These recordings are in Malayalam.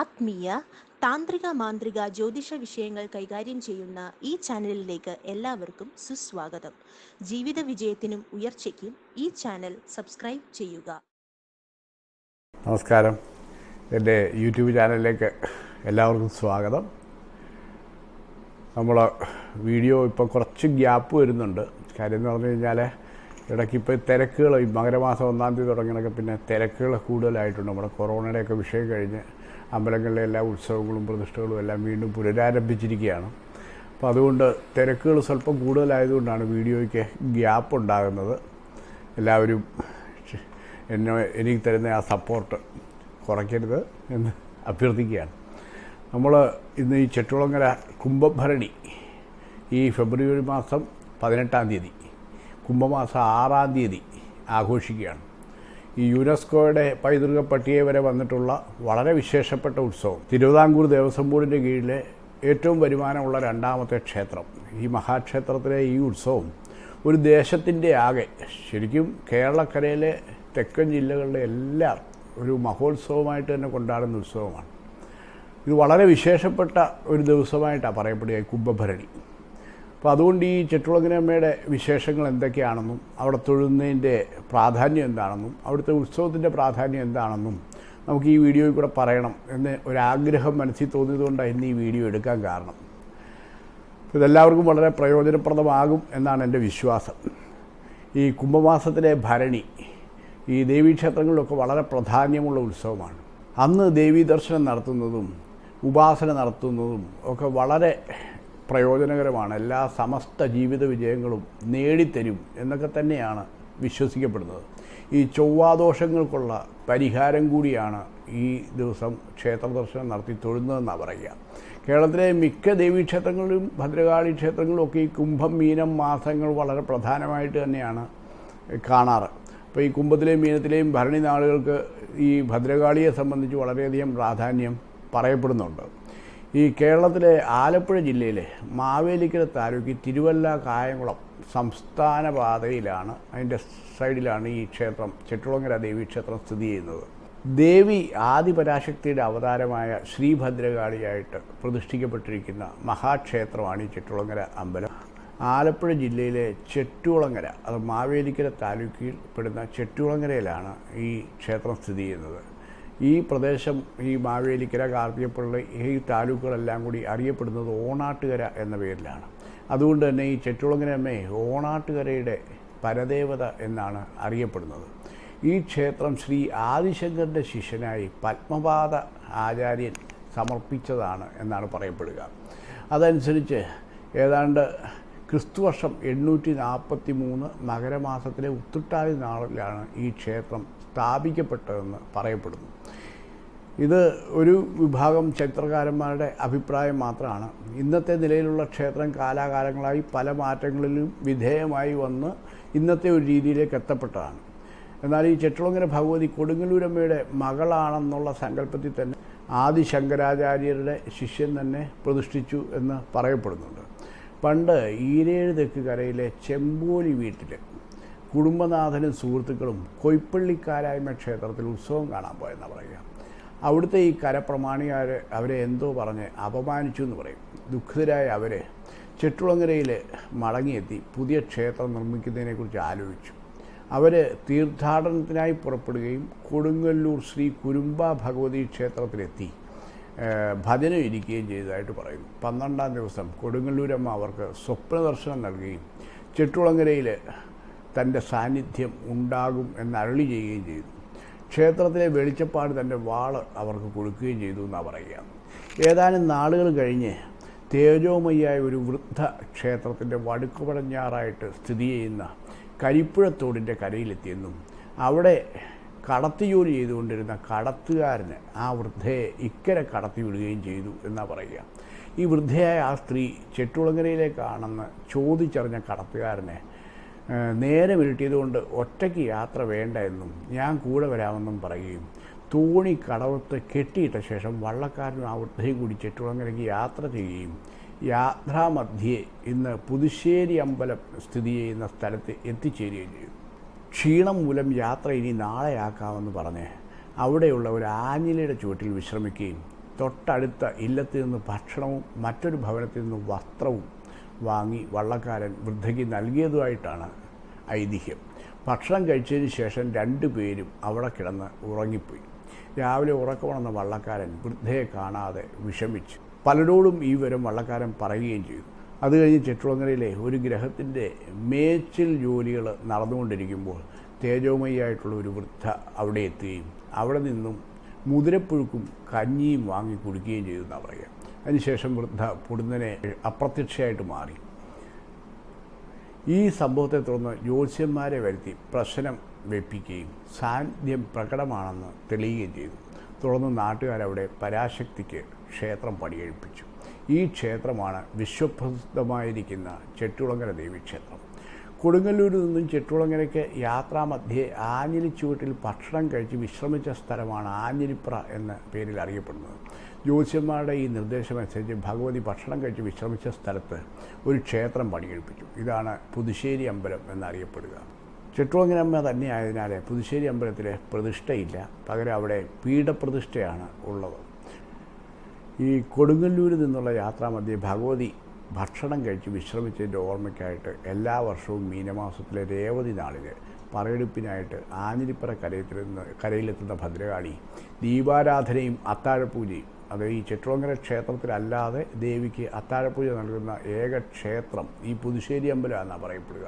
ആത്മീയ താന്ത്രിക മാന്ത്രിക ജ്യോതിഷ വിഷയങ്ങൾ കൈകാര്യം ചെയ്യുന്ന ഈ ചാനലിലേക്ക് എല്ലാവർക്കും സുസ്വാഗതം. ജീവിത വിജയത്തിനും ഉയർച്ചയ്ക്കും ഈ ചാനൽ സബ്സ്ക്രൈബ് ചെയ്യുക. നമസ്കാരം. എന്റെ യൂട്യൂബ് ചാനലിലേക്ക് എല്ലാവർക്കും സ്വാഗതം. നമ്മൾ വീഡിയോ ഇപ്പോൾ കുറച്ച് ഗ്യാപ്പ് വരുന്നുണ്ട്. കാര്യം എന്ന് പറഞ്ഞു കഴിഞ്ഞാൽ ഇടയ്ക്ക് ഇപ്പോൾ തിരക്കുകൾ ഈ മകരമാസം ഒന്നാം തീയതി തുടങ്ങിയതൊക്കെ പിന്നെ തിരക്കുകൾ കൂടുതലായിട്ടുണ്ട്. നമ്മുടെ കൊറോണയുടെയൊക്കെ വിഷയം കഴിഞ്ഞ് അമ്പലങ്ങളിലെ എല്ലാ ഉത്സവങ്ങളും പ്രതിഷ്ഠകളും എല്ലാം വീണ്ടും പുനരാരംഭിച്ചിരിക്കുകയാണ്. അപ്പോൾ അതുകൊണ്ട് തിരക്കുകൾ സ്വല്പം കൂടുതലായതുകൊണ്ടാണ് വീഡിയോയ്ക്ക് ഗ്യാപ്പ് ഉണ്ടാകുന്നത്. എല്ലാവരും എന്നെ എനിക്ക് തരുന്ന ആ സപ്പോർട്ട് കുറയ്ക്കരുത് എന്ന് അഭ്യർത്ഥിക്കുകയാണ്. നമ്മൾ ഇന്ന് ഈ ചെട്ടുളങ്ങര കുംഭഭരണി ഈ ഫെബ്രുവരി മാസം പതിനെട്ടാം തീയതി കുംഭമാസം ആറാം തീയതി ആഘോഷിക്കുകയാണ്. ഈ യുനെസ്കോയുടെ പൈതൃക പട്ടിക വരെ വന്നിട്ടുള്ള വളരെ വിശേഷപ്പെട്ട ഉത്സവം. തിരുവിതാംകൂർ ദേവസ്വം ബോർഡിന്റെ കീഴിലെ ഏറ്റവും വരുമാനമുള്ള രണ്ടാമത്തെ ക്ഷേത്രം. ഈ മഹാക്ഷേത്രത്തിലെ ഈ ഉത്സവം ഒരു ദേശത്തിന്റെ ആകെ. ശരിക്കും കേരളക്കരയിലെ തെക്കൻ ജില്ലകളിലെ എല്ലാം ഒരു മഹോത്സവമായിട്ട് തന്നെ കൊണ്ടാടുന്ന ഉത്സവമാണ്. ഇത് വളരെ വിശേഷപ്പെട്ട ഒരു ദിവസമായിട്ടാണ് പറയപ്പെടുക കുംഭഭരണി. അപ്പോൾ അതുകൊണ്ട് ഈ ചെട്ടുളങ്ങനമ്മയുടെ വിശേഷങ്ങൾ എന്തൊക്കെയാണെന്നും അവിടെ തൊഴുന്നതിന്റെ പ്രാധാന്യം എന്താണെന്നും അവിടുത്തെ ഉത്സവത്തിന്റെ പ്രാധാന്യം എന്താണെന്നും നമുക്ക് ഈ വീഡിയോയിൽ കൂടെ പറയണം എന്ന് ഒരാഗ്രഹം മനസ്സിൽ തോന്നിയതുകൊണ്ടാണ് ഇന്ന് ഈ വീഡിയോ എടുക്കാൻ കാരണം. ഇതെല്ലാവർക്കും വളരെ പ്രയോജനപ്രദമാകും എന്നാണ് എന്റെ വിശ്വാസം. ഈ കുംഭമാസത്തിലെ ഭരണി ഈ ദേവീക്ഷേത്രങ്ങളിലൊക്കെ വളരെ പ്രാധാന്യമുള്ള ഉത്സവമാണ്. അന്ന് ദേവീ ദർശനം നടത്തുന്നതും ഉപാസന നടത്തുന്നതും ഒക്കെ വളരെ പ്രയോജനകരമാണ്. എല്ലാ സമസ്ത ജീവിത വിജയങ്ങളും നേടിത്തരും എന്നൊക്കെ തന്നെയാണ് വിശ്വസിക്കപ്പെടുന്നത്. ഈ ചൊവ്വാദോഷങ്ങൾക്കുള്ള പരിഹാരം കൂടിയാണ് ഈ ദിവസം ക്ഷേത്ര ദർശനം നടത്തി തൊഴുന്നതെന്നാണ് പറയുക. കേരളത്തിലെ മിക്ക ദേവീക്ഷേത്രങ്ങളിലും ഭദ്രകാളി ക്ഷേത്രങ്ങളിലും ഒക്കെ ഈ കുംഭം മീനം മാസങ്ങൾ വളരെ പ്രധാനമായിട്ട് തന്നെയാണ് കാണാറ്. അപ്പോൾ ഈ കുംഭത്തിലെയും മീനത്തിലെയും ഭരണി നാളുകൾക്ക് ഈ ഭദ്രകാളിയെ സംബന്ധിച്ച് വളരെയധികം പ്രാധാന്യം പറയപ്പെടുന്നുണ്ട്. ഈ കേരളത്തിലെ ആലപ്പുഴ ജില്ലയിലെ മാവേലിക്കര താലൂക്കിൽ തിരുവല്ല കായംകുളം സംസ്ഥാന പാതയിലാണ് അതിന്റെ സൈഡിലാണ് ഈ ക്ഷേത്രം ചെട്ടുളങ്ങര ദേവി ക്ഷേത്രം സ്ഥിതി ചെയ്യുന്നത്. ദേവി ആദിപരാശക്തിയുടെ അവതാരമായ ശ്രീഭദ്രകാളിയായിട്ട് പ്രതിഷ്ഠിക്കപ്പെട്ടിരിക്കുന്ന മഹാക്ഷേത്രമാണ് ഈ ചെട്ടുളങ്ങര അമ്പലം. ആലപ്പുഴ ജില്ലയിലെ ചെട്ടുളങ്ങര അത് മാവേലിക്കര താലൂക്കിൽ പെടുന്ന ചെട്ടുളങ്ങരയിലാണ് ഈ ക്ഷേത്രം സ്ഥിതി ചെയ്യുന്നത്. ഈ പ്രദേശം ഈ മാവേലിക്കര കാർത്തിയപ്പള്ളി ഈ താലൂക്കുകളെല്ലാം കൂടി അറിയപ്പെടുന്നത് ഓണാട്ടുകര എന്ന പേരിലാണ്. അതുകൊണ്ട് തന്നെ ഈ ചെട്ടുളങ്ങര അമ്മയെ ഓണാട്ടുകരയുടെ പരദേവത എന്നാണ് അറിയപ്പെടുന്നത്. ഈ ക്ഷേത്രം ശ്രീ ആദിശങ്കറിന്റെ ശിഷ്യനായി പത്മപാദ ആചാര്യൻ സമർപ്പിച്ചതാണ് എന്നാണ് പറയപ്പെടുക. അതനുസരിച്ച് ഏതാണ്ട് ക്രിസ്തുവർഷം എണ്ണൂറ്റി നാൽപ്പത്തി മൂന്ന് മകരമാസത്തിലെ ഉത്തുട്ടാതി നാളിലാണ് ഈ ക്ഷേത്രം സ്ഥാപിക്കപ്പെട്ടതെന്ന് പറയപ്പെടുന്നു. ഇത് ഒരു വിഭാഗം ചരിത്രകാരന്മാരുടെ അഭിപ്രായം മാത്രമാണ്. ഇന്നത്തെ നിലയിലുള്ള ക്ഷേത്രം കാലാകാലങ്ങളായി പല മാറ്റങ്ങളിലും വിധേയമായി വന്ന് ഇന്നത്തെ ഒരു രീതിയിലേക്ക് എത്തപ്പെട്ടതാണ്. എന്നാൽ ഈ ചെട്ടുളങ്ങര ഭഗവതി കൊടുങ്ങല്ലൂരമ്മയുടെ മകളാണെന്നുള്ള സങ്കല്പത്തിൽ തന്നെ ആദി ശങ്കരാചാര്യരുടെ ശിഷ്യൻ തന്നെ പ്രതിഷ്ഠിച്ചു എന്ന് പറയപ്പെടുന്നുണ്ട്. പണ്ട് ഈരേഴ് തെക്ക് കരയിലെ ചെമ്പോലി വീട്ടിൽ കുടുംബനാഥനും സുഹൃത്തുക്കളും കൊയ്പ്പള്ളിക്കാരായ്മ ക്ഷേത്രത്തിൽ ഉത്സവം കാണാൻ പോയെന്നാണ് പറയുക. അവിടുത്തെ ഈ കരപ്രമാണികാർ അവരെ എന്തോ പറഞ്ഞ് അപമാനിച്ചു എന്ന് പറയും. ദുഃഖിതരായ അവരെ ചെട്ടുളങ്ങരയിൽ മടങ്ങിയെത്തി പുതിയ ക്ഷേത്രം നിർമ്മിക്കുന്നതിനെക്കുറിച്ച് ആലോചിച്ചു. അവർ തീർത്ഥാടനത്തിനായി പുറപ്പെടുകയും കൊടുങ്ങല്ലൂർ ശ്രീ കുരുമ്പ ഭഗവതി ക്ഷേത്രത്തിലെത്തി. ഭജന ഇരിക്കുകയും ചെയ്തതായിട്ട് പറയുന്നു. പന്ത്രണ്ടാം ദിവസം കൊടുങ്ങല്ലൂരമ്മ അവർക്ക് സ്വപ്ന ദർശനം നൽകുകയും ചെട്ടുളങ്ങരയിൽ തന്റെ സാന്നിധ്യം ഉണ്ടാകും എന്ന് അരളി ചെയ്യുകയും ചെയ്തു. ക്ഷേത്രത്തിലെ വെളിച്ചപ്പാട് തന്റെ വാൾ അവർക്ക് കൊടുക്കുകയും ചെയ്തു എന്നാണ് പറയുക. ഏതാനും നാളുകൾ കഴിഞ്ഞ് തേജോമയ്യായ ഒരു വൃദ്ധ ക്ഷേത്രത്തിന്റെ വടുക്കു പടിഞ്ഞാറായിട്ട് സ്ഥിതി ചെയ്യുന്ന കരിപ്പുഴത്തോടിന്റെ കരയിലെത്തിയെന്നും അവിടെ കടത്തി ജോലി ചെയ്തുകൊണ്ടിരുന്ന കടത്തുകാരന് ആ വൃദ്ധയെ ഇക്കരെ കടത്തി വിടുകയും ചെയ്തു എന്നാണ് പറയുക. ഈ വൃദ്ധയായ ആ സ്ത്രീ ചെട്ടുളങ്ങരയിലേക്കാണെന്ന് ചോദിച്ചറിഞ്ഞ കടത്തുകാരനെ നേരെ വിരട്ടിയതുകൊണ്ട് ഒറ്റയ്ക്ക് യാത്ര വേണ്ട എന്നും ഞാൻ കൂടെ വരാമെന്നും പറയുകയും തോണി കടവത്ത് കെട്ടിയിട്ട ശേഷം വള്ളക്കാരനും വൃദ്ധയും കൂടി ചെട്ടുളങ്ങരയ്ക്ക് യാത്ര ചെയ്യുകയും യാത്രാമധ്യേ ഇന്ന് പുതുശ്ശേരി അമ്പലം സ്ഥിതി ചെയ്യുന്ന സ്ഥലത്ത് എത്തിച്ചേരുകയും ചെയ്യും ക്ഷീണം മൂലം യാത്ര ഇനി നാളെയാക്കാമെന്ന് പറഞ്ഞ് അവിടെയുള്ള ഒരു ആഞ്ഞിലയുടെ ചുവട്ടിൽ വിശ്രമിക്കുകയും തൊട്ടടുത്ത ഇല്ലത്തിൽ നിന്ന് ഭക്ഷണവും മറ്റൊരു ഭവനത്തിൽ നിന്ന് വസ്ത്രവും വാങ്ങി വള്ളക്കാരൻ വൃദ്ധയ്ക്ക് നൽകിയതുമായിട്ടാണ് ഐതിഹ്യം. ഭക്ഷണം കഴിച്ചതിന് ശേഷം രണ്ടുപേരും അവിടെ കിടന്ന് ഉറങ്ങിപ്പോയി. രാവിലെ ഉറക്കമുണർന്ന വള്ളക്കാരൻ വൃദ്ധയെ കാണാതെ വിഷമിച്ചു. പലരോടും ഈ വിവരം വള്ളക്കാരൻ പറയുകയും ചെയ്തു. അത് കഴിഞ്ഞ് ചെട്ടുളങ്ങരയിലെ ഒരു ഗ്രഹത്തിന്റെ മേച്ചിൽ ജോലികൾ നടന്നുകൊണ്ടിരിക്കുമ്പോൾ തേജോമയായിട്ടുള്ള ഒരു വൃദ്ധ അവിടെ എത്തുകയും അവിടെ നിന്നും മുതിരപ്പുഴുക്കും കഞ്ഞിയും വാങ്ങി കുടിക്കുകയും ചെയ്തു എന്നാണ് പറയുക. അതിനുശേഷം വൃദ്ധ പൊടുന്നനെ അപ്രത്യക്ഷയായിട്ട് മാറി. ഈ സംഭവത്തെ തുടർന്ന് ജ്യോത്സ്യന്മാരെ വരുത്തി പ്രശ്നം വെപ്പിക്കുകയും സാന്നിധ്യം പ്രകടമാണെന്ന് തെളിയുകയും ചെയ്തു. തുടർന്ന് നാട്ടുകാരവിടെ പരാശക്തിക്ക് ക്ഷേത്രം പണികഴിപ്പിച്ചു. ഈ ക്ഷേത്രമാണ് വിശ്വപ്രസിദ്ധമായിരിക്കുന്ന ചെട്ടുളങ്ങര ദേവീക്ഷേത്രം കൊടുങ്ങല്ലൂരിൽ നിന്നും ചെട്ടുളങ്ങരയ്ക്ക് യാത്രാമധ്യേ ആഞ്ഞിലിച്ചുവട്ടിൽ ഭക്ഷണം കഴിച്ച് വിശ്രമിച്ച സ്ഥലമാണ് ആഞ്ഞിലിപ്ര എന്ന പേരിൽ അറിയപ്പെടുന്നത്. ജ്യോത്സ്യന്മാരുടെ ഈ നിർദ്ദേശമനുസരിച്ച് ഭഗവതി ഭക്ഷണം കഴിച്ച് വിശ്രമിച്ച സ്ഥലത്ത് ഒരു ക്ഷേത്രം പണികഴിപ്പിച്ചു ഇതാണ് പുതുശ്ശേരി അമ്പലം എന്നറിയപ്പെടുക. ചിട്ടോങ്ങനമ്മ തന്നെയായതിനാൽ പുതുശ്ശേരി അമ്പലത്തിൽ പ്രതിഷ്ഠയില്ല. പകരം അവിടെ പീഠപ്രതിഷ്ഠയാണ് ഉള്ളത്. ഈ കൊടുങ്ങല്ലൂരിൽ നിന്നുള്ള യാത്രാമധ്യേ ഭഗവതി ഭക്ഷണം കഴിച്ച് വിശ്രമിച്ചതിന്റെ ഓർമ്മയ്ക്കായിട്ട് എല്ലാ വർഷവും മീനമാസത്തിലെ രേവതി നാളിൽ പറയെടുപ്പിനായിട്ട് ആഞ്ഞിലിപ്പറ നിന്ന് കരയിലെത്തുന്ന ഭദ്രകാളി ദീപാരാധനയും അത്താഴപൂജയും അത് ഈ ചെട്ടുളങ്ങര ക്ഷേത്രത്തിലല്ലാതെ ദേവിക്ക് അത്താഴപൂജ നൽകുന്ന ഏക ക്ഷേത്രം ഈ പുതുശ്ശേരി അമ്പലമാണെന്നാണ് പറയപ്പെടുക.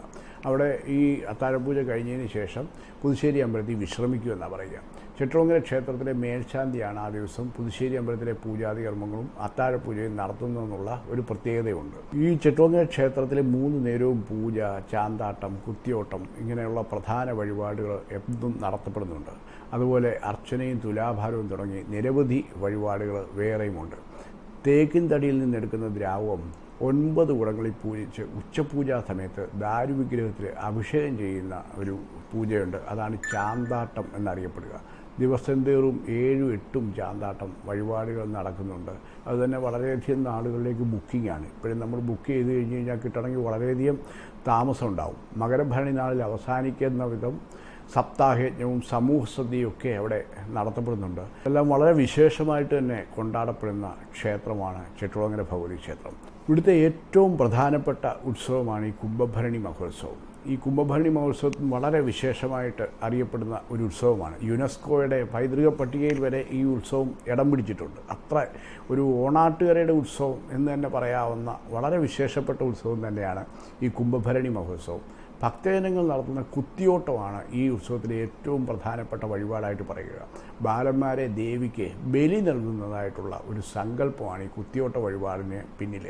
അവിടെ ഈ അത്താഴപൂജ കഴിഞ്ഞതിന് ശേഷം പുതുശ്ശേരി അമ്പലത്തിൽ വിശ്രമിക്കുമെന്നാണ് പറയുക. ചെട്ടുളങ്ങര ക്ഷേത്രത്തിലെ മേൽശാന്തിയാണ് ആ ദിവസം പുതുശ്ശേരി അമ്പലത്തിലെ പൂജാതി കർമ്മങ്ങളും അത്താഴപൂജയും നടത്തുന്നതെന്നുള്ള ഒരു പ്രത്യേകതയുണ്ട്. ഈ ചെട്ടുളങ്ങര ക്ഷേത്രത്തിലെ മൂന്ന് നേരവും പൂജ ചാന്താട്ടം കുത്തിയോട്ടം ഇങ്ങനെയുള്ള പ്രധാന വഴിപാടുകൾ എന്നും നടത്തപ്പെടുന്നുണ്ട്. അതുപോലെ അർച്ചനയും തുലാഭാരവും തുടങ്ങി നിരവധി വഴിപാടുകൾ വേറെയുമുണ്ട്. തേക്കിൻ തടിയിൽ നിന്നെടുക്കുന്ന ദ്രാവകം ഒൻപത് കുടങ്ങളിൽ പൂജിച്ച് ഉച്ചപൂജാ സമയത്ത് ദാരുവിഗ്രഹത്തിൽ അഭിഷേകം ചെയ്യുന്ന ഒരു പൂജയുണ്ട്. അതാണ് ചാന്താട്ടം എന്നറിയപ്പെടുക. ദിവസം തോറും ഏഴും എട്ടും ചാന്താട്ടം വഴിപാടുകൾ നടക്കുന്നുണ്ട്. അതുതന്നെ വളരെയധികം നാളുകളിലേക്ക് ബുക്കിംഗാണ് ഇപ്പോഴും നമ്മൾ ബുക്ക് ചെയ്ത് കഴിഞ്ഞ് കഴിഞ്ഞാൽ കിട്ടണമെങ്കിൽ വളരെയധികം താമസം ഉണ്ടാവും മകരഭരണി നാളിൽ അവസാനിക്കുന്ന വിധം സപ്താഹയജ്ഞവും സമൂഹ ഒക്കെ അവിടെ നടത്തപ്പെടുന്നുണ്ട്. എല്ലാം വളരെ വിശേഷമായിട്ട് തന്നെ കൊണ്ടാടപ്പെടുന്ന ക്ഷേത്രമാണ് ചെട്ടുളങ്ങര ഭഗവതി ക്ഷേത്രം ഇവിടുത്തെ ഏറ്റവും പ്രധാനപ്പെട്ട ഉത്സവമാണ് ഈ കുംഭഭരണി മഹോത്സവം. ഈ കുംഭഭരണി മഹോത്സവം വളരെ വിശേഷമായിട്ട് അറിയപ്പെടുന്ന ഒരു ഉത്സവമാണ്. യുനെസ്കോയുടെ പൈതൃക പട്ടികയിൽ വരെ ഈ ഉത്സവം ഇടം പിടിച്ചിട്ടുണ്ട്. അത്ര ഒരു ഓണാട്ടുകരയുടെ ഉത്സവം എന്ന് തന്നെ പറയാവുന്ന വളരെ വിശേഷപ്പെട്ട ഉത്സവം തന്നെയാണ് ഈ കുംഭഭരണി മഹോത്സവം. ഭക്തജനങ്ങൾ നടത്തുന്ന കുത്തിയോട്ടമാണ് ഈ ഉത്സവത്തിലെ ഏറ്റവും പ്രധാനപ്പെട്ട വഴിപാടായിട്ട് പറയുക. ബാലന്മാരെ ദേവിക്ക് ബലി നൽകുന്നതായിട്ടുള്ള ഒരു സങ്കല്പമാണ് ഈ കുത്തിയോട്ട വഴിപാടിന് പിന്നിൽ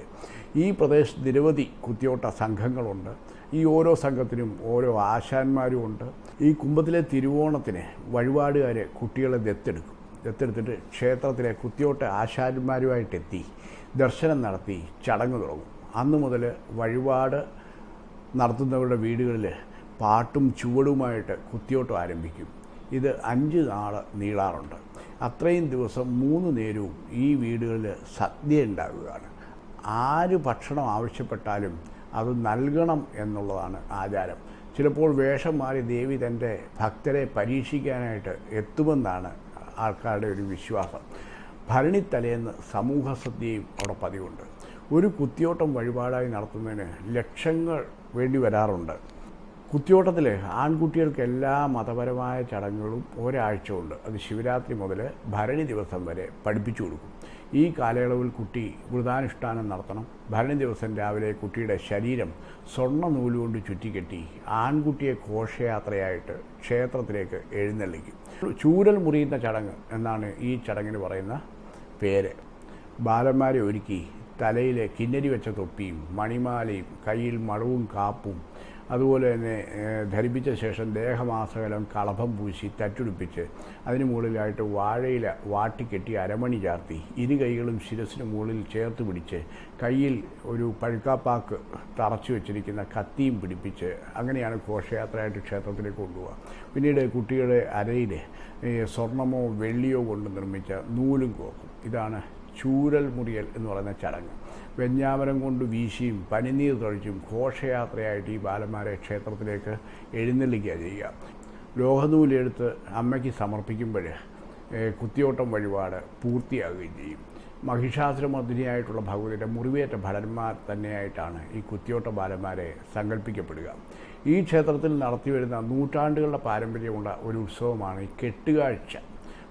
ഈ പ്രദേശത്ത് നിരവധി കുത്തിയോട്ട സംഘങ്ങളുണ്ട്. ഈ ഓരോ സംഘത്തിനും ഓരോ ആശാന്മാരും ഉണ്ട്. ഈ കുംഭത്തിലെ തിരുവോണത്തിന് വഴിപാടുകാർ കുട്ടികളെ ദത്തെടുക്കും. ദത്തെടുത്തിട്ട് ക്ഷേത്രത്തിലെ കുത്തിയോട്ട ആശാന്മാരുമായിട്ടെത്തി ദർശനം നടത്തി ചടങ്ങ് തുടങ്ങും. അന്നു മുതൽ വഴിപാട് നടത്തുന്നവരുടെ വീടുകളിൽ പാട്ടും ചുവടുമായിട്ട് കുത്തിയോട്ടം ആരംഭിക്കും. ഇത് അഞ്ച് നാൾ നീളാറുണ്ട്. അത്രയും ദിവസം മൂന്ന് നേരവും ഈ വീടുകളിൽ സദ്യ ഉണ്ടാവുകയാണ്. ആര് ഭക്ഷണം ആവശ്യപ്പെട്ടാലും അത് നൽകണം എന്നുള്ളതാണ് ആചാരം. ചിലപ്പോൾ വേഷം മാറി ദേവി തന്റെ ഭക്തരെ പരീക്ഷിക്കാനായിട്ട് എത്തുമെന്നാണ് ആൾക്കാരുടെ ഒരു വിശ്വാസം. ഭരണിത്തലേന്ന് സമൂഹ സദ്യയും അവിടെ പതിവുണ്ട്. ഒരു കുത്തിയോട്ടം വഴിപാടായി നടത്തുന്നതിന് ലക്ഷങ്ങൾ വേണ്ടി വരാറുണ്ട്. കുത്തിയോട്ടത്തിൽ ആൺകുട്ടികൾക്ക് എല്ലാ മതപരമായ ചടങ്ങുകളും ഒരാഴ്ച ഉണ്ട് അത് ശിവരാത്രി മുതൽ ഭരണി ദിവസം വരെ പഠിപ്പിച്ചു കൊടുക്കും. ഈ കാലയളവിൽ കുട്ടി വൃതാനുഷ്ഠാനം നടത്തണം. ഭരണി ദിവസം രാവിലെ കുട്ടിയുടെ ശരീരം സ്വർണ നൂലുകൊണ്ട് ചുറ്റിക്കെട്ടി ആൺകുട്ടിയെ ഘോഷയാത്രയായിട്ട് ക്ഷേത്രത്തിലേക്ക് എഴുന്നള്ളിക്കും. ചൂരൽ മുറിയുന്ന ചടങ്ങ് എന്നാണ് ഈ ചടങ്ങിന് പറയുന്ന പേര്. ബാലന്മാരെ ഒരുക്കി തലയിലെ കിന്നരി വെച്ച തൊപ്പിയും മണിമാലയും കയ്യിൽ മളവും കാപ്പും അതുപോലെ തന്നെ ധരിപ്പിച്ച ശേഷം ദേഹമാസകലം കളഭം പൂശി തറ്റുടിപ്പിച്ച് അതിന് മുകളിലായിട്ട് വാഴയില വാട്ടിക്കെട്ടി അരമണി ചാർത്തി ഇരു കൈകളും ശിരസിന് മുകളിൽ ചേർത്ത് പിടിച്ച് കയ്യിൽ ഒരു പഴുക്കാപ്പാക്ക് തറച്ചു വെച്ചിരിക്കുന്ന കത്തിയും പിടിപ്പിച്ച് അങ്ങനെയാണ് ഘോഷയാത്രയായിട്ട് ക്ഷേത്രത്തിലേക്ക് കൊണ്ടുപോകുക പിന്നീട് കുട്ടികളുടെ അരയിൽ സ്വർണമോ വെള്ളിയോ കൊണ്ട് നിർമ്മിച്ച നൂലും കോക്കും ഇതാണ് ചൂരൽ മുറിയൽ എന്ന് പറയുന്ന ചടങ്ങ്. വെഞ്ഞാമരം കൊണ്ട് വീശിയും പനിനീർ തൊഴിച്ചും ഘോഷയാത്രയായിട്ട് ഈ ബാലന്മാരെ ക്ഷേത്രത്തിലേക്ക് എഴുന്നള്ളിക്കുക ചെയ്യുക. ലോഹനൂലെടുത്ത് അമ്മയ്ക്ക് സമർപ്പിക്കുമ്പോൾ കുത്തിയോട്ടം വഴിപാട് പൂർത്തിയാകുകയും ചെയ്യും. മഹിഷാസുരമർദ്ദിനിയായിട്ടുള്ള ഭഗവതിയുടെ മുറിവേറ്റ ഭടന്മാർ തന്നെയായിട്ടാണ് ഈ കുത്തിയോട്ട ബാലന്മാരെ സങ്കല്പിക്കപ്പെടുക. ഈ ക്ഷേത്രത്തിൽ നടത്തിവരുന്ന നൂറ്റാണ്ടുകളുടെ പാരമ്പര്യമുള്ള ഒരു ഉത്സവമാണ് ഈ കെട്ടുകാഴ്ച.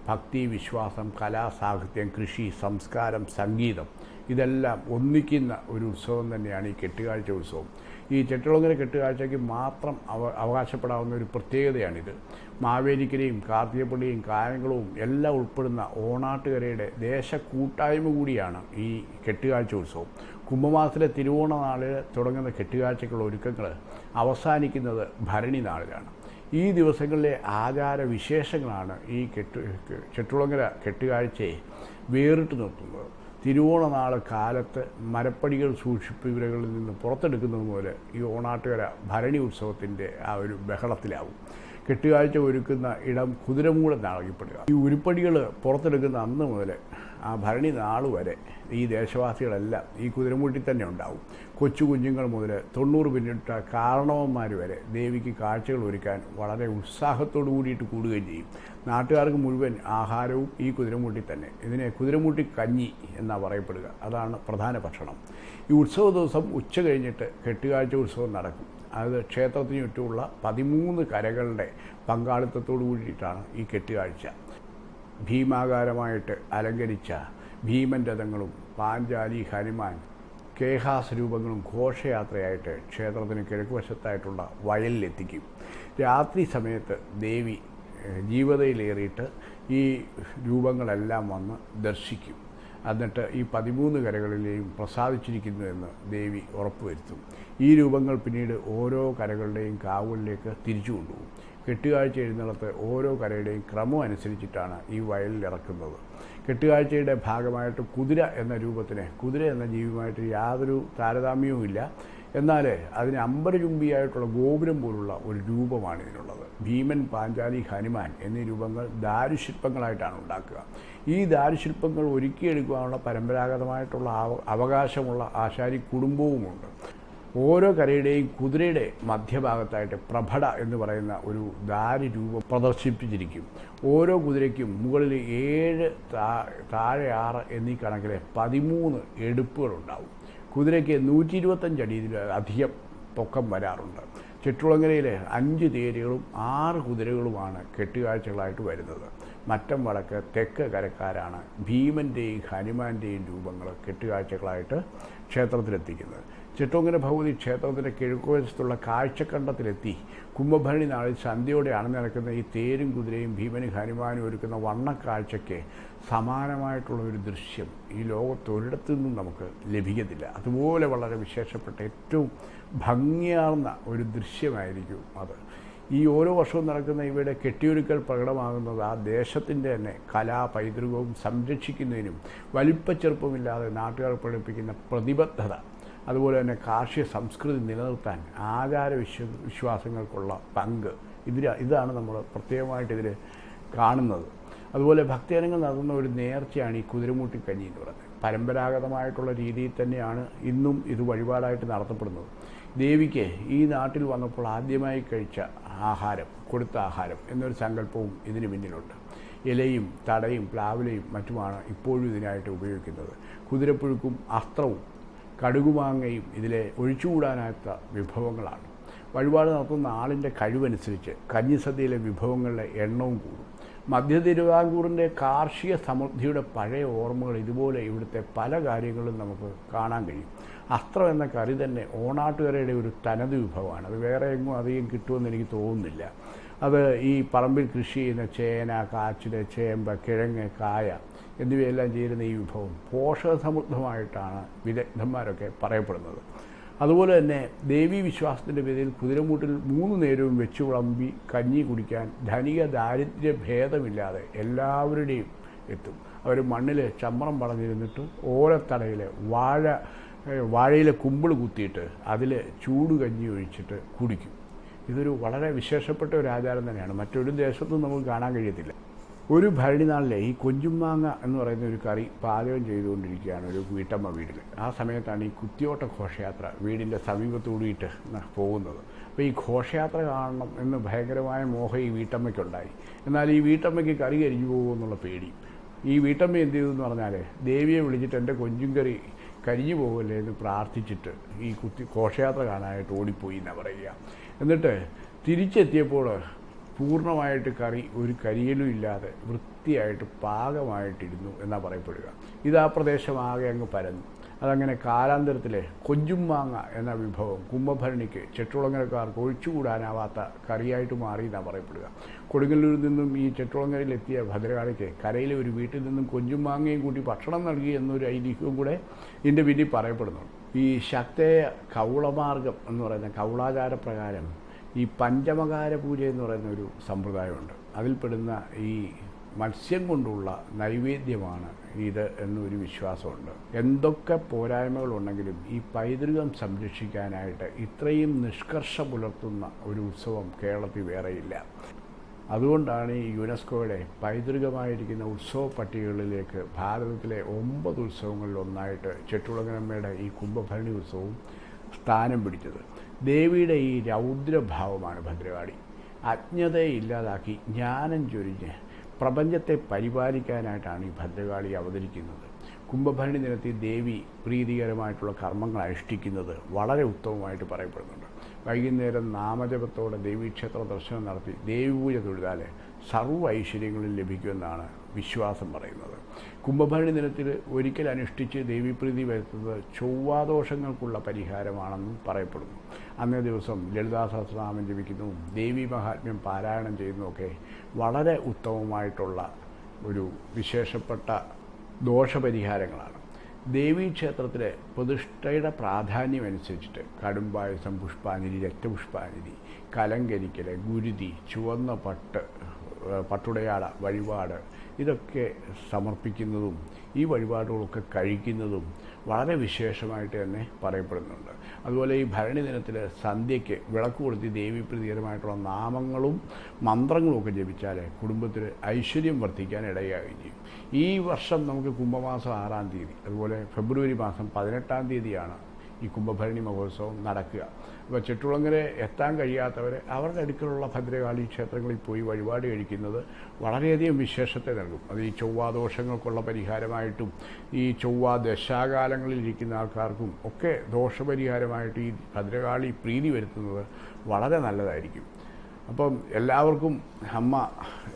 ഭക്തി വിശ്വാസം കല സാഹിത്യം കൃഷി സംസ്കാരം സംഗീതം ഇതെല്ലാം ഒന്നിക്കുന്ന ഒരു ഉത്സവം തന്നെയാണ് ഈ കെട്ടുകാഴ്ച ഉത്സവം. ഈ ചെട്ടിളങ്ങര കെട്ടുകാഴ്ചയ്ക്ക് മാത്രം അവ അവകാശപ്പെടാവുന്ന ഒരു പ്രത്യേകതയാണിത്. മാവേലിക്കരയും കാർത്തികപ്പള്ളിയും കായംകുളവും എല്ലാം ഉൾപ്പെടുന്ന ഓണാട്ടുകരയുടെ ദേശക്കൂട്ടായ്മ കൂടിയാണ് ഈ കെട്ടുകാഴ്ച ഉത്സവം. കുംഭമാസത്തിലെ തിരുവോണ നാളിൽ തുടങ്ങുന്ന കെട്ടുകാഴ്ചയ്ക്കുള്ള ഒരുക്കങ്ങൾ അവസാനിക്കുന്നത് ഭരണി നാളിലാണ്. ഈ ദിവസങ്ങളിലെ ആചാര വിശേഷങ്ങളാണ് ഈ കെട്ടു ചെട്ടുളങ്ങര കെട്ടുകാഴ്ചയെ വേറിട്ട് നിർത്തുന്നത്. തിരുവോണ നാൾ കാലത്ത് മരപ്പടികൾ സൂക്ഷിപ്പിവരകളിൽ നിന്ന് പുറത്തെടുക്കുന്നത് പോലെ ഈ ഓണാട്ടുകര ഭരണി ഉത്സവത്തിന്റെ ആ ഒരു ബഹളത്തിലാവും. കെട്ടുകാഴ്ച ഒരുക്കുന്ന ഇടം കുതിരമൂടെ നാളകിപ്പെടുക ഈ ഉരുപ്പടികൾ പുറത്തെടുക്കുന്ന അന്ന് മുതൽ ആ ഭരണി നാൾ വരെ ഈ ദേശവാസികളെല്ലാം ഈ കുതിരമൂട്ടിൽ തന്നെ ഉണ്ടാവും. കൊച്ചു കുഞ്ഞുങ്ങൾ മുതൽ തൊണ്ണൂറ് പിന്നിട്ട കാരണവന്മാർ വരെ ദേവിക്ക് കാഴ്ചകൾ ഒരുക്കാൻ വളരെ ഉത്സാഹത്തോടു കൂടിയിട്ട് കൂടുകയും ചെയ്യും. നാട്ടുകാർക്ക് മുഴുവൻ ആഹാരവും ഈ കുതിരമൂട്ടി തന്നെ. ഇതിനെ കുതിരമൂട്ടി കഞ്ഞി എന്നാണ് പറയപ്പെടുക. അതാണ് പ്രധാന ഭക്ഷണം. ഈ ഉത്സവ ദിവസം ഉച്ച കഴിഞ്ഞിട്ട് കെട്ടുകാഴ്ച ഉത്സവം നടക്കും. അത് ക്ഷേത്രത്തിന് ചുറ്റുമുള്ള പതിമൂന്ന് കരകളുടെ പങ്കാളിത്തത്തോടു കൂടിയിട്ടാണ് ഈ കെട്ടുകാഴ്ച. ഭീമാകാരമായിട്ട് അലങ്കരിച്ച ഭീമൻ രഥങ്ങളും പാഞ്ചാലി ഹനുമാൻ കേഹാസ് രൂപങ്ങളും ഘോഷയാത്രയായിട്ട് ക്ഷേത്രത്തിന് കിഴക്കുവശത്തായിട്ടുള്ള വയലിലെത്തിക്കും. രാത്രി സമയത്ത് ദേവി ജീവതയിലേറിയിട്ട് ഈ രൂപങ്ങളെല്ലാം വന്ന് ദർശിക്കും. എന്നിട്ട് ഈ പതിമൂന്ന് കരകളിലെയും പ്രസാദിച്ചിരിക്കുന്നു എന്ന് ദേവി ഉറപ്പുവരുത്തും. ഈ രൂപങ്ങൾ പിന്നീട് ഓരോ കരകളുടെയും കാവലിലേക്ക് തിരിച്ചു കൊണ്ടുപോകും. കെട്ടുകാഴ്ച എഴുന്നള്ളത്ത് ഓരോ കരയുടെയും ക്രമം അനുസരിച്ചിട്ടാണ് ഈ വയലിൽ ഇറക്കുന്നത്. കെട്ടുകാഴ്ചയുടെ ഭാഗമായിട്ട് കുതിര എന്ന രൂപത്തിന് കുതിര എന്ന ജീവിയുമായിട്ട് യാതൊരു താരതമ്യവും ഇല്ല. എന്നാൽ അതിന് അമ്പരചുംബിയായിട്ടുള്ള ഗോപുരം പോലുള്ള ഒരു രൂപമാണ് ഇതിനുള്ളത്. ഭീമൻ പാഞ്ചാലി ഹനുമാൻ എന്നീ രൂപങ്ങൾ ദാരുശില്പങ്ങളായിട്ടാണ് ഉണ്ടാക്കുക. ഈ ദാരുശില്പങ്ങൾ ഒരുക്കിയെടുക്കുവാനുള്ള പരമ്പരാഗതമായിട്ടുള്ള അവ- അവകാശമുള്ള ആശാരി കുടുംബവുമുണ്ട്. ഓരോ കരയുടെയും കുതിരയുടെ മധ്യഭാഗത്തായിട്ട് പ്രഭട എന്ന് പറയുന്ന ഒരു ദാരി രൂപം പ്രദർശിപ്പിച്ചിരിക്കും. ഓരോ കുതിരയ്ക്കും മുകളിൽ ഏഴ് താഴെ ആറ് എന്നീ കണക്കിലെ പതിമൂന്ന് എടുപ്പുകളുണ്ടാവും. കുതിരയ്ക്ക് നൂറ്റി ഇരുപത്തഞ്ച് അടിയിൽ അധികം പൊക്കം വരാറുണ്ട്. ചുറ്റുളങ്ങരയിലെ അഞ്ച് തേരുകളും ആറ് കുതിരകളുമാണ് കെട്ടുകാഴ്ചകളായിട്ട് വരുന്നത്. മറ്റം വടക്ക് തെക്ക് കരക്കാരാണ് ഭീമന്റെയും ഹനുമാന്റെയും രൂപങ്ങൾ കെട്ടുകാഴ്ചകളായിട്ട് ക്ഷേത്രത്തിലെത്തിക്കുന്നത്. ചെട്ടോങ്കര ഭഗവതി ക്ഷേത്രത്തിന്റെ കിഴക്കുവശത്തുള്ള കാഴ്ചക്കണ്ടത്തിലെത്തി. കുംഭഭരണി നാളിൽ സന്ധ്യയോടെ നടക്കുന്ന ഈ തേരും കുതിരയും ഭീമനും ഹനുമാനും ഒരുക്കുന്ന വണ്ണക്കാഴ്ചയ്ക്ക് സമാനമായിട്ടുള്ള ഒരു ദൃശ്യം ഈ ലോകത്തൊരിടത്തു നിന്നും നമുക്ക് ലഭിക്കത്തില്ല. അതുപോലെ വളരെ വിശേഷപ്പെട്ട ഏറ്റവും ഭംഗിയാർന്ന ഒരു ദൃശ്യമായിരിക്കും അത്. ഈ ഓരോ വർഷവും നടക്കുന്ന ഇവയുടെ കെട്ടിയൊരുക്കൽ പ്രകടമാകുന്നത് ആ ദേശത്തിന്റെ തന്നെ കലാ പൈതൃകവും സംരക്ഷിക്കുന്നതിനും വലിപ്പച്ചെറുപ്പമില്ലാതെ നാട്ടുകാർ പ്രകടിപ്പിക്കുന്ന പ്രതിബദ്ധത അതുപോലെ തന്നെ കാർഷിക സംസ്കൃതി നിലനിർത്താൻ ആചാര വിശ്വ വിശ്വാസങ്ങൾക്കുള്ള പങ്ക്. ഇതിൽ ഇതാണ് നമ്മൾ പ്രത്യേകമായിട്ട് ഇതിൽ കാണുന്നത്. അതുപോലെ ഭക്തജനങ്ങൾ നടന്ന ഒരു നേർച്ചയാണ് ഈ കുതിരമൂട്ടി കഞ്ഞി എന്ന് പറയുന്നത്. പരമ്പരാഗതമായിട്ടുള്ള രീതിയിൽ തന്നെയാണ് ഇന്നും ഇത് വഴിപാടായിട്ട് നടത്തപ്പെടുന്നത്. ദേവിക്ക് ഈ നാട്ടിൽ വന്നപ്പോൾ ആദ്യമായി കഴിച്ച ആഹാരം കൊടുത്ത ആഹാരം എന്നൊരു സങ്കല്പവും ഇതിന് പിന്നിലുണ്ട്. ഇലയും തടയും പ്ലാവിലയും മറ്റുമാണ് ഇപ്പോഴും ഇതിനായിട്ട് ഉപയോഗിക്കുന്നത്. കുതിരപ്പുഴുക്കും അസ്ത്രവും കടുകുമാങ്ങയും ഇതിലെ ഒഴിച്ചുകൂടാനാത്ത വിഭവങ്ങളാണ്. വഴിപാട് നടത്തുന്ന ആളിന്റെ കഴിവനുസരിച്ച് കഞ്ഞിസദ്യയിലെ വിഭവങ്ങളുടെ എണ്ണവും കൂടും. മധ്യ തിരുവിതാംകൂറിന്റെ കാർഷിക സമൃദ്ധിയുടെ പഴയ ഓർമ്മകൾ ഇതുപോലെ ഇവിടുത്തെ പല കാര്യങ്ങളും നമുക്ക് കാണാൻ കഴിയും. അസ്ത്രം എന്ന കറി തന്നെ ഓണാട്ടുകരയുടെ ഒരു തനത് വിഭവമാണ്. അത് വേറെ എങ്ങും അധികം കിട്ടുമെന്ന് എനിക്ക് തോന്നുന്നില്ല. അത് ഈ പറമ്പിൽ കൃഷി ചെയ്യുന്ന ചേന കാച്ചിൽ ചേമ്പ് കിഴങ്ങ് കായ എന്നിവയെല്ലാം ചെയ്യുന്ന ഈ വിഭവം പോഷകസമൃദ്ധമായിട്ടാണ് വിദഗ്ധന്മാരൊക്കെ പറയപ്പെടുന്നത്. അതുപോലെ തന്നെ ദേവി വിശ്വാസത്തിന്റെ പേരിൽ കുതിരമൂട്ടിൽ മൂന്ന് നേരവും വെച്ച് വിളമ്പി കഞ്ഞി കുടിക്കാൻ ധനിക ദാരിദ്ര്യ ഭേദമില്ലാതെ എല്ലാവരുടെയും എത്തും. അവർ മണ്ണിൽ ചമ്മറം പടഞ്ഞിരുന്നിട്ട് ഓലത്തടയിൽ വാഴ വാഴയിലെ കുമ്പിൾ കുത്തിയിട്ട് അതിൽ ചൂട് കഞ്ഞി ഒഴിച്ചിട്ട് കുടിക്കും. ഇതൊരു വളരെ വിശേഷപ്പെട്ട ഒരു ആചാരം തന്നെയാണ്. മറ്റൊരു ദേശത്തും നമുക്ക് കാണാൻ കഴിയത്തില്ല. ഒരു ഭരണി നാളിലെ ഈ കൊഞ്ചുമാങ്ങ എന്ന് പറയുന്ന ഒരു കറി പാചകം ചെയ്തുകൊണ്ടിരിക്കുകയാണ് ഒരു വീട്ടമ്മ വീട്ടിൽ. ആ സമയത്താണ് ഈ കുത്തിയോട്ട ഘോഷയാത്ര വീടിന്റെ സമീപത്തൂടിയിട്ട് പോകുന്നത്. അപ്പോൾ ഈ ഘോഷയാത്ര കാണണം എന്ന് ഭയങ്കരമായ മോഹം ഈ വീട്ടമ്മയ്ക്കുണ്ടായി. എന്നാൽ ഈ വീട്ടമ്മയ്ക്ക് കറി കരിഞ്ഞു പോകുമെന്നുള്ള പേടി. ഈ വീട്ടമ്മ എന്ത് ചെയ്തു എന്ന് പറഞ്ഞാൽ ദേവിയെ വിളിച്ചിട്ട് എന്റെ കൊഞ്ചും കറി കരിഞ്ഞു പോകല്ലേ എന്ന് പ്രാർത്ഥിച്ചിട്ട് ഈ കുത്തി ഘോഷയാത്ര കാണാനായിട്ട് ഓടിപ്പോയി എന്നാണ് പറയുക. എന്നിട്ട് തിരിച്ചെത്തിയപ്പോൾ പൂർണമായിട്ട് കറി ഒരു കരിയലും ഇല്ലാതെ വൃത്തിയായിട്ട് പാകമായിട്ടിരുന്നു എന്നാണ് പറയപ്പെടുക. ഇത് ആ പ്രദേശമാകെ അങ്ങ് പരന്നു. അതങ്ങനെ കാലാന്തരത്തിലെ കൊഞ്ചുമാങ്ങ എന്ന വിഭവം കുംഭഭരണിക്ക് ചെട്ടുളങ്ങരക്കാർക്ക് ഒഴിച്ചുകൂടാനാവാത്ത കറിയായിട്ട് മാറി എന്നാണ് പറയപ്പെടുക. കൊടുങ്ങല്ലൂരിൽ നിന്നും ഈ ചെട്ടുളങ്ങരയിലെത്തിയ ഭദ്രകാളിക്ക് കരയിലെ ഒരു വീട്ടിൽ നിന്നും കൊഞ്ചും മാങ്ങയും കൂട്ടി ഭക്ഷണം നൽകി എന്നൊരു ഐതിഹ്യവും കൂടെ ഇതിന്റെ പിന്നിൽ പറയപ്പെടുന്നു. ഈ ശക്തയ കൗളമാർഗം എന്ന് പറയുന്ന കൗളാചാര പ്രകാരം ഈ പഞ്ചമകാര പൂജ എന്ന് പറയുന്ന ഒരു സമ്പ്രദായമുണ്ട്. അതിൽപ്പെടുന്ന ഈ മത്സ്യം കൊണ്ടുള്ള നൈവേദ്യമാണ് ഇത് എന്നൊരു വിശ്വാസമുണ്ട്. എന്തൊക്കെ പോരായ്മകളുണ്ടെങ്കിലും ഈ പൈതൃകം സംരക്ഷിക്കാനായിട്ട് ഇത്രയും നിഷ്കർഷ പുലർത്തുന്ന ഒരു ഉത്സവം കേരളത്തിൽ വേറെയില്ല. അതുകൊണ്ടാണ് ഈ യുനെസ്കോയുടെ പൈതൃകമായിരിക്കുന്ന ഉത്സവ പട്ടികകളിലേക്ക് ഭാരതത്തിലെ ഒമ്പത് ഉത്സവങ്ങളിൽ ഒന്നായിട്ട് ഈ കുംഭഭരണി ഉത്സവവും സ്ഥാനം പിടിച്ചത്. ദേവിയുടെ ഈ രൗദ്രഭാവമാണ് ഭദ്രകാളി. അജ്ഞതയെ ഇല്ലാതാക്കി ജ്ഞാനം ചൊരിഞ്ഞ് പ്രപഞ്ചത്തെ പരിപാലിക്കാനായിട്ടാണ് ഈ ഭദ്രകാളി അവതരിക്കുന്നത്. കുംഭഭരണി ദിനത്തിൽ ദേവി പ്രീതികരമായിട്ടുള്ള കർമ്മങ്ങൾ അനുഷ്ഠിക്കുന്നത് വളരെ ഉത്തമമായിട്ട് പറയപ്പെടുന്നുണ്ട്. വൈകുന്നേരം നാമജപത്തോടെ ദേവീക്ഷേത്ര ദർശനം നടത്തി ദേവി പൂജ തൊഴുതാൽ സർവ ഐശ്വര്യങ്ങളും ലഭിക്കുമെന്നാണ് വിശ്വാസം പറയുന്നത്. കുംഭഭരണി ദിനത്തിൽ ഒരിക്കൽ അനുഷ്ഠിച്ച് ദേവീപ്രീതി വരുത്തുന്നത് ചൊവ്വാദോഷങ്ങൾക്കുള്ള പരിഹാരമാണെന്നും പറയപ്പെടുന്നു. അന്നേ ദിവസം ലളിതാ സഹസ്രനാമം ജപിക്കുന്നു. ദേവി മഹാത്മ്യം പാരായണം ചെയ്യുന്നതൊക്കെ വളരെ ഉത്തമമായിട്ടുള്ള ഒരു വിശേഷപ്പെട്ട ദോഷപരിഹാരങ്ങളാണ്. ദേവീക്ഷേത്രത്തിലെ പ്രതിഷ്ഠയുടെ പ്രാധാന്യം അനുസരിച്ചിട്ട് കടുംപായസം പുഷ്പാഞ്ജലി രക്തപുഷ്പാഞ്ജലി കലങ്കരിക്കൽ ഗുരുതി ചുവന്ന പട്ട് പട്ടുടയാട വഴിപാട് ഇതൊക്കെ സമർപ്പിക്കുന്നതും ഈ വഴിപാടുകളൊക്കെ കഴിക്കുന്നതും വളരെ വിശേഷമായിട്ട് തന്നെ പറയപ്പെടുന്നുണ്ട്. അതുപോലെ ഈ ഭരണി ദിനത്തിൽ സന്ധ്യയ്ക്ക് വിളക്ക് കൊളുത്തി ദേവീപ്രീതികരമായിട്ടുള്ള നാമങ്ങളും മന്ത്രങ്ങളും ഒക്കെ ജപിച്ചാൽ കുടുംബത്തിൽ ഐശ്വര്യം വർദ്ധിക്കാൻ ഇടയാകുകയും ചെയ്യും. ഈ വർഷം നമുക്ക് കുംഭമാസം ആറാം തീയതി അതുപോലെ ഫെബ്രുവരി മാസം പതിനെട്ടാം തീയതിയാണ് ഈ കുംഭഭരണി മഹോത്സവം നടക്കുക. അപ്പോൾ ചുറ്റുളങ്ങരെ എത്താൻ കഴിയാത്തവർ അവരുടെ അടുക്കലുള്ള ഭദ്രകാളി ക്ഷേത്രങ്ങളിൽ പോയി വഴിപാട് കഴിക്കുന്നത് വളരെയധികം വിശേഷത്തെ നൽകും. അത് ഈ ചൊവ്വാദോഷങ്ങൾക്കുള്ള പരിഹാരമായിട്ടും ഈ ചൊവ്വ ദശാകാലങ്ങളിൽ ഇരിക്കുന്ന ആൾക്കാർക്കും ഒക്കെ ദോഷപരിഹാരമായിട്ട് ഈ ഭദ്രകാളി പ്രീതി വരുത്തുന്നത് വളരെ നല്ലതായിരിക്കും. അപ്പം എല്ലാവർക്കും അമ്മ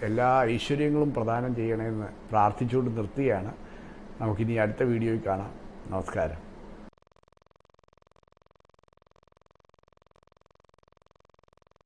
എല്ലാ ഐശ്വര്യങ്ങളും പ്രദാനം ചെയ്യണമെന്ന് പ്രാർത്ഥിച്ചുകൊണ്ട് നിർത്തിയാണ്. നമുക്കിനി അടുത്ത വീഡിയോയിൽ കാണാം. നമസ്കാരം.